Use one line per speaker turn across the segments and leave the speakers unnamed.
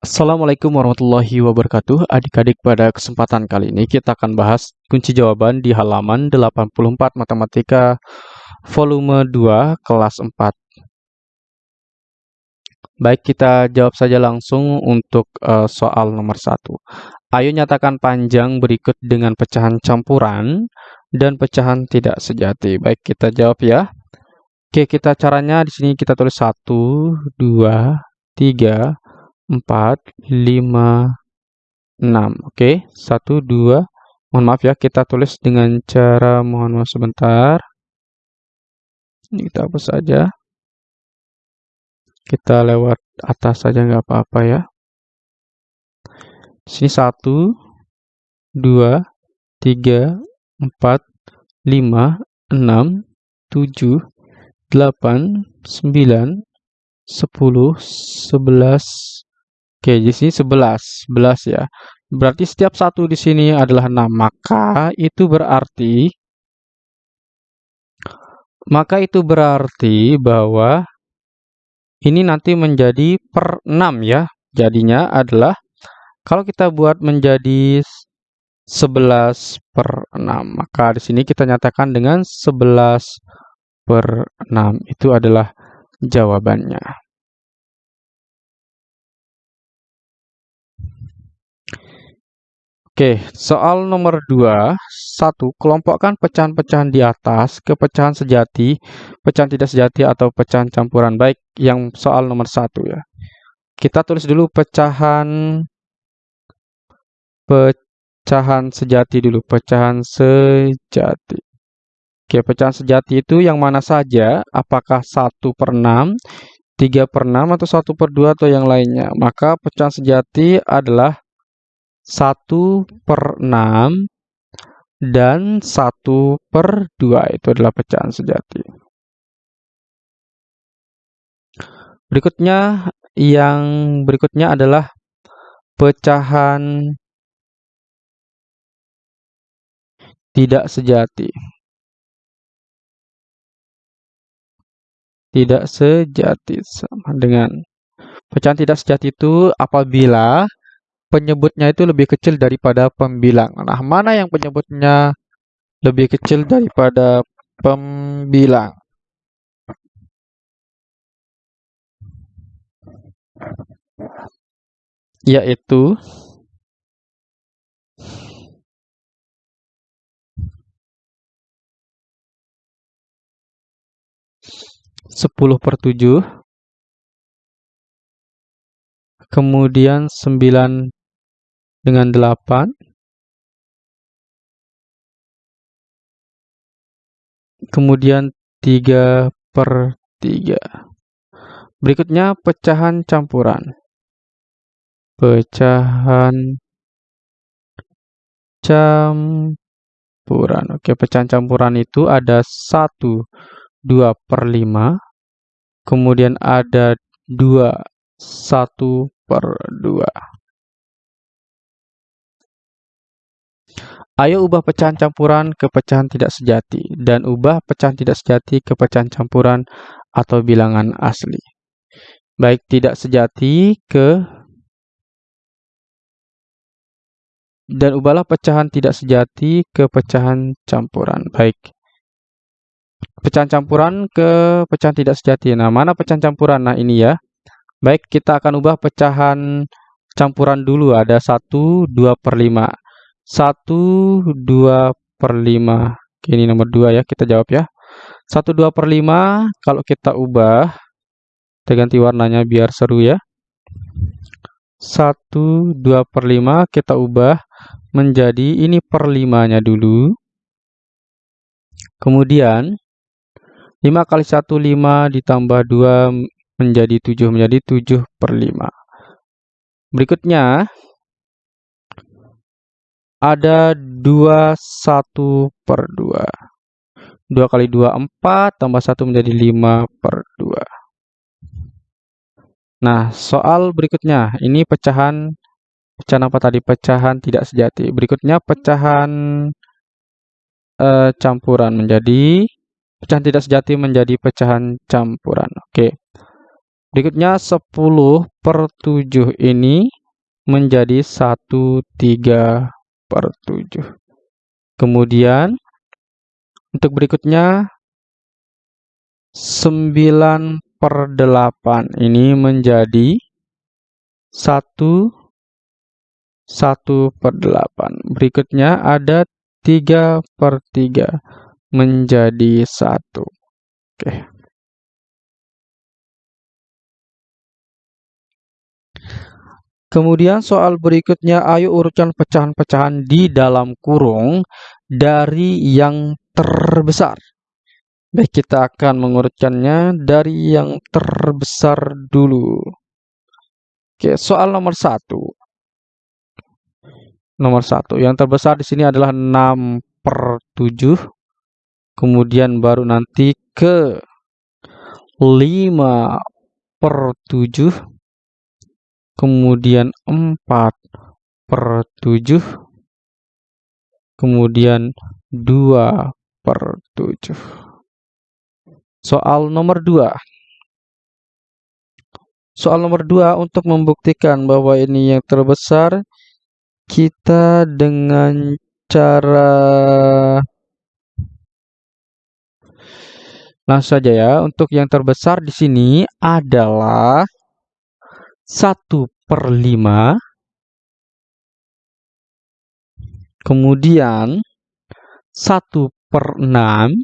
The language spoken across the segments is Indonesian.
Assalamualaikum warahmatullahi wabarakatuh. Adik-adik, pada kesempatan kali ini kita akan bahas kunci jawaban di halaman 84 Matematika volume 2 kelas 4. Baik, kita jawab saja langsung untuk uh, soal nomor 1. Ayo nyatakan panjang berikut dengan pecahan campuran dan pecahan tidak sejati. Baik, kita jawab ya. Oke, kita caranya di sini kita tulis 1, 2, 3, 4, 5, 6. Oke, 1, 2. Mohon maaf ya, kita tulis dengan cara, mohon maaf sebentar. Ini kita hapus saja. Kita lewat atas saja nggak apa-apa ya. Sini 1, 2, 3, 4, 5, 6, 7, 8, 9, 10, 11, Oke, di sini 11, 11 ya. Berarti setiap satu di sini adalah 6. Maka itu berarti maka itu berarti bahwa ini nanti menjadi per 6 ya. Jadinya adalah kalau kita buat menjadi 11 per 6, maka di sini kita nyatakan dengan 11 per 6. Itu adalah jawabannya. Oke, soal nomor 2. 1. Kelompokkan pecahan-pecahan di atas ke pecahan sejati, pecahan tidak sejati, atau pecahan campuran. Baik, yang soal nomor 1 ya. Kita tulis dulu pecahan pecahan sejati dulu, pecahan sejati. Oke, pecahan sejati itu yang mana saja? Apakah 1 per 6, 3 per 6, atau 1 per 2, atau yang lainnya? Maka pecahan sejati adalah 1 per 6 dan 1 per 2 itu adalah pecahan sejati. Berikutnya yang berikutnya adalah pecahan tidak sejati. Tidak sejati sama dengan pecahan tidak sejati itu apabila penyebutnya itu lebih kecil daripada pembilang. Nah, mana yang penyebutnya lebih kecil daripada pembilang? Yaitu sepuluh per tujuh, kemudian sembilan dengan 8 kemudian 3 per 3 berikutnya pecahan campuran. Pecahan campuran. Oke pecahan campuran itu ada 1 2 per 5 kemudian ada 2 1 per 2 Ayo ubah pecahan campuran ke pecahan tidak sejati dan ubah pecahan tidak sejati ke pecahan campuran atau bilangan asli. Baik tidak sejati ke dan ubahlah pecahan tidak sejati ke pecahan campuran. Baik. Pecahan campuran ke pecahan tidak sejati. Nah, mana pecahan campuran? Nah, ini ya. Baik, kita akan ubah pecahan campuran dulu. Ada 1, 2 per 5. 1 2 per 5 Oke, ini nomor 2 ya kita jawab ya. 1 2 per 5 kalau kita ubah kita ganti warnanya biar seru ya. 1 2 per 5 kita ubah menjadi ini per 5 nya dulu. Kemudian 5 kali 1 5 ditambah 2 menjadi 7 menjadi 7 per 5 berikutnya ada 21 per 2. 2 kali 2, 4, tambah 1 menjadi 5 per 2. Nah, soal berikutnya, ini pecahan, pecahan apa tadi? Pecahan tidak sejati. Berikutnya pecahan eh, campuran menjadi, pecahan tidak sejati menjadi pecahan campuran. Oke. Berikutnya 10 per 7 ini menjadi 1 3 per 7. Kemudian untuk berikutnya 9 per 8 ini menjadi 1 1 per 8. Berikutnya ada 3 per 3 menjadi 1. Oke. Kemudian soal berikutnya, ayo urutkan pecahan-pecahan di dalam kurung dari yang terbesar. Baik, kita akan mengurutkannya dari yang terbesar dulu. Oke, soal nomor satu. Nomor satu, yang terbesar di sini adalah 6 per 7. Kemudian baru nanti ke 5 per 7 kemudian 4 per 7, kemudian 2 per 7. Soal nomor 2. Soal nomor 2 untuk membuktikan bahwa ini yang terbesar, kita dengan cara langsung saja ya. Untuk yang terbesar di sini adalah 1 per 5 kemudian 1 per 6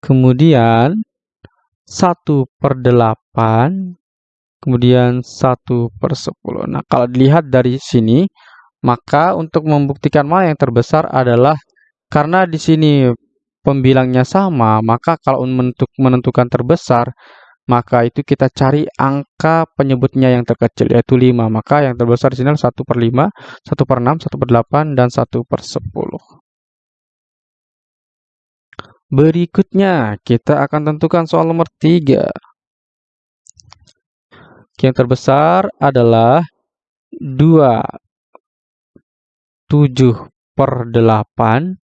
kemudian 1 per 8 kemudian 1 per 10 nah kalau dilihat dari sini maka untuk membuktikan mana yang terbesar adalah karena di sini pembilangnya sama maka kalau menentukan terbesar maka itu kita cari angka penyebutnya yang terkecil, yaitu 5. Maka yang terbesar di sini adalah 1 per 5, 1 per 6, 1 per 8, dan 1 per 10. Berikutnya, kita akan tentukan soal nomor 3. Yang terbesar adalah 2, 7 per 8.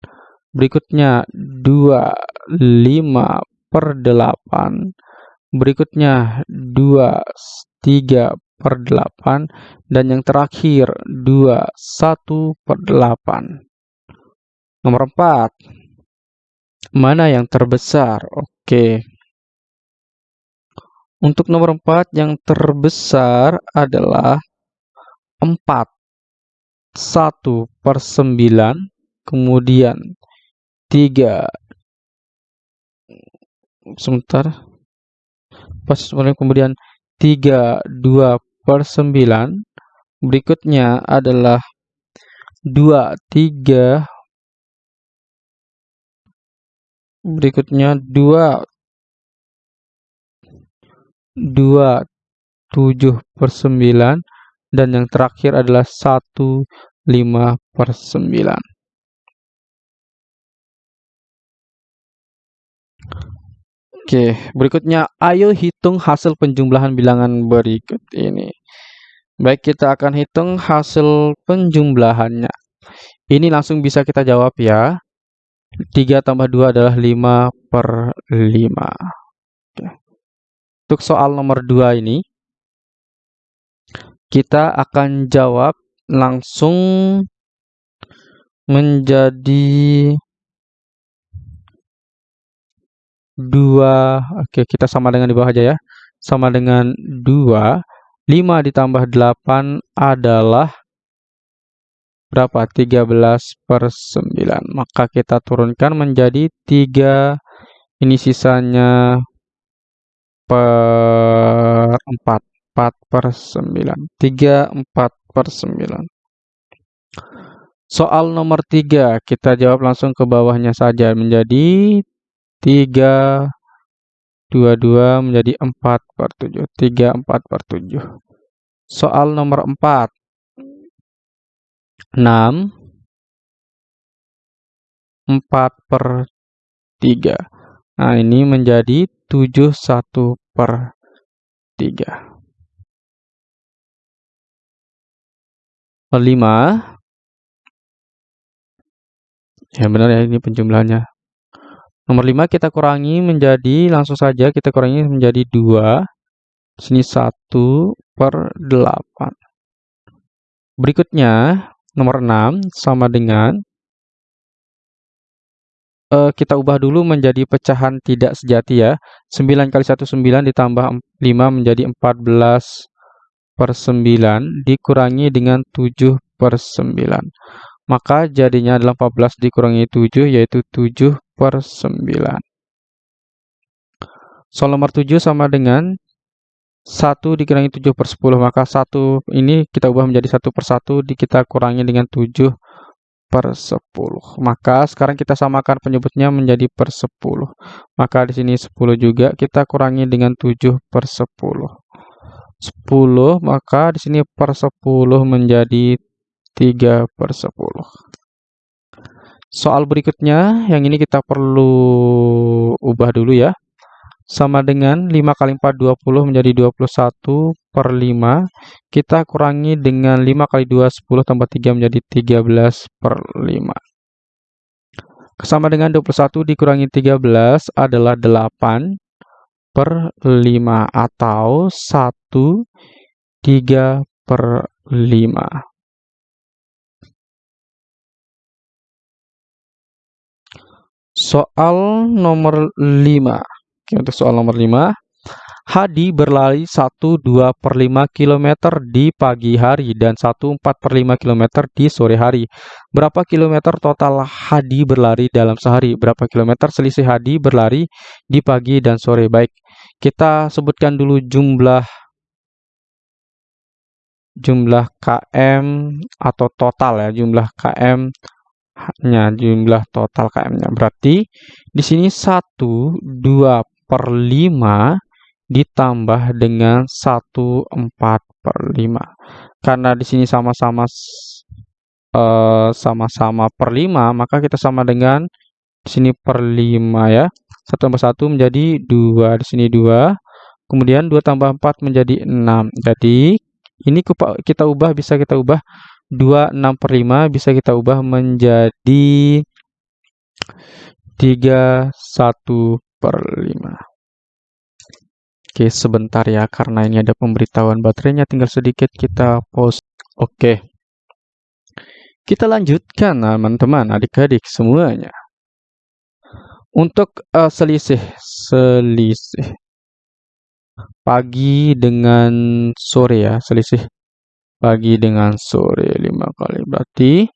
Berikutnya, 2, 5 per 8 berikutnya 2 3 per 8 dan yang terakhir 2 1 per 8 nomor 4 mana yang terbesar? Oke. Untuk nomor 4 yang terbesar adalah 4 1 per 9 kemudian 3 sebentar kemudian 3 2 per 9 berikutnya adalah 2 3 berikutnya 2 2 7 per 9 dan yang terakhir adalah 1 5 per 9 Oke, berikutnya ayo hitung hasil penjumlahan bilangan berikut ini. Baik, kita akan hitung hasil penjumlahannya. Ini langsung bisa kita jawab ya. 3 tambah 2 adalah 5 per 5. Oke. Untuk soal nomor 2 ini, kita akan jawab langsung menjadi 2 oke kita sama dengan di bawah aja ya. Sama dengan 2 5 ditambah 8 adalah berapa? 13 per 9 maka kita turunkan menjadi 3 ini sisanya per 4 4 per 9 3 4 per 9 soal nomor 3 kita jawab langsung ke bawahnya saja menjadi 3 22 menjadi 4 per 7 3 4 per 7 soal nomor 4 6 4 per 3 nah ini menjadi 7 1 per 3 5 ya benar ya ini penjumlahannya Nomor 5 kita kurangi menjadi, langsung saja kita kurangi menjadi 2. Sini 1 per 8. Berikutnya, nomor 6 sama dengan uh, kita ubah dulu menjadi pecahan tidak sejati ya. 9 kali 1 9 ditambah 5 menjadi 14 per 9 dikurangi dengan 7 per 9. Maka jadinya adalah 14 dikurangi 7 yaitu 7 per 9. Soal nomor 7 sama dengan 1 dikurangi 7 per 10. Maka 1 ini kita ubah menjadi 1 per 1 kita kurangi dengan 7 per 10. Maka sekarang kita samakan penyebutnya menjadi per 10. Maka di sini 10 juga kita kurangi dengan 7 per 10. 10 maka di sini per 10 menjadi 3 per 10. Soal berikutnya yang ini kita perlu ubah dulu ya. Sama dengan 5 kali 4 20 menjadi 21 per 5. Kita kurangi dengan 5 kali 2 10 tambah 3 menjadi 13 per 5. Sama dengan 21 dikurangi 13 adalah 8 per 5 atau 1 3 per 5. Soal nomor 5. Oke, untuk soal nomor 5. Hadi berlari 1 2 per 5 km di pagi hari dan 1 4 per 5 km di sore hari. Berapa kilometer total Hadi berlari dalam sehari? Berapa kilometer selisih Hadi berlari di pagi dan sore? Baik, kita sebutkan dulu jumlah jumlah km atau total ya, jumlah km nya jumlah total km-nya. Berarti di sini 1 2 per 5 ditambah dengan 1 4 per 5. Karena di sini sama-sama eh, sama-sama per 5, maka kita sama dengan di sini per 5 ya. 1 tambah 1 menjadi 2, di sini 2. Kemudian 2 tambah 4 menjadi 6. Jadi ini kita ubah bisa kita ubah 2 6 per 5 bisa kita ubah menjadi 3 1 per 5. Oke, sebentar ya, karena ini ada pemberitahuan baterainya, tinggal sedikit kita pause. Oke. Kita lanjutkan, teman-teman, adik-adik semuanya. Untuk uh, selisih, selisih pagi dengan sore ya, selisih pagi dengan sore 5 kali. Berarti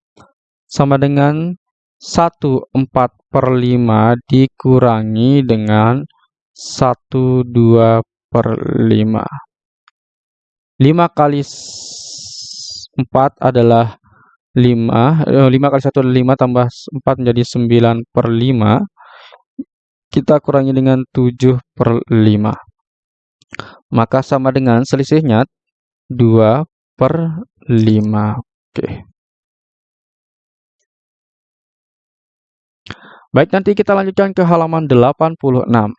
sama dengan 1 4 per 5 dikurangi dengan 1 2 per 5. 5 kali 4 adalah 5. 5 eh, kali 1 adalah 5 tambah 4 menjadi 9 per 5. Kita kurangi dengan 7 per 5. Maka sama dengan selisihnya 2 per 5. Oke. Baik, nanti kita lanjutkan ke halaman 86.